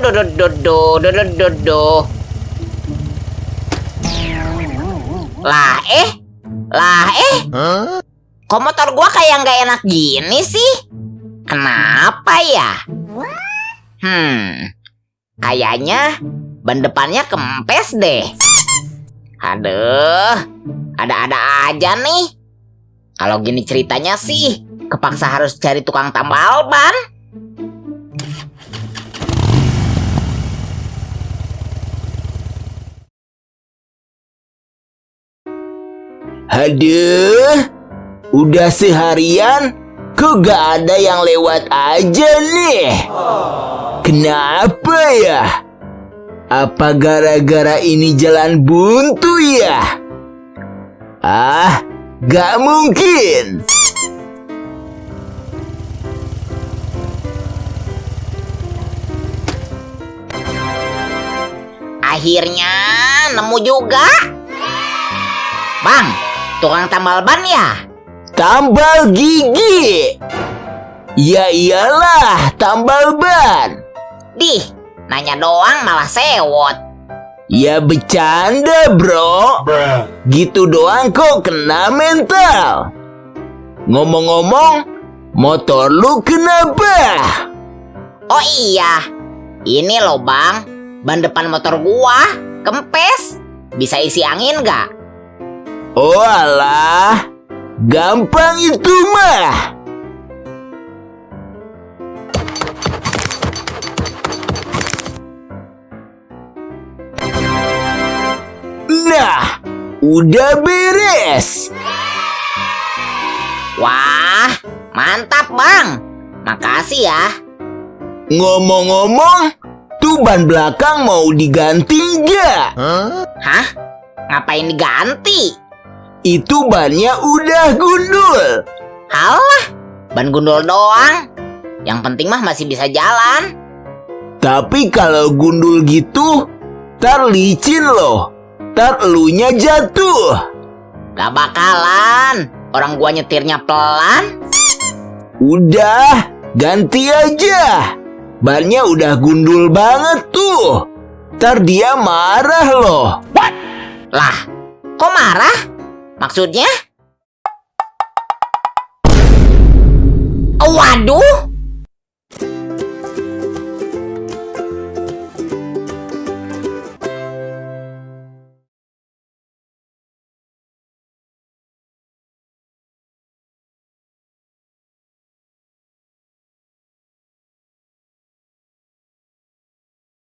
do do do do do do do do. Lah eh, lah eh, kok motor gua kayak nggak enak gini sih? Kenapa ya? Hmm, kayaknya ban depannya kempes deh. Aduh, ada-ada aja nih. Kalau gini ceritanya sih, kepaksa harus cari tukang tambal ban. Aduh, udah seharian kok gak ada yang lewat aja nih. Kenapa ya? Apa gara-gara ini jalan buntu ya? Ah, gak mungkin. Akhirnya nemu juga. Bang, tukang tambal ban ya? Tambal gigi. Ya iyalah, tambal ban. Dih, nanya doang malah sewot. Ya bercanda bro Gitu doang kok kena mental Ngomong-ngomong Motor lu kenapa? Oh iya, ini loh bang, ban depan motor gua kempes. Bisa isi angin nggak? Oh alah Gampang itu mah Nah Udah beres Wah, mantap bang. Makasih ya. Ngomong-ngomong Tuh ban belakang mau diganti nggak? Hah? Ngapain diganti? Itu bannya udah gundul Halah, ban gundul doang. Yang penting mah masih bisa jalan. Tapi kalau gundul gitu, tar licin loh. Tar elunya jatuh. Gak bakalan. Orang gua nyetirnya pelan. Udah, ganti aja. Bannya udah gundul banget tuh. Tar dia marah loh. Lah, kok marah? Maksudnya? Waduh,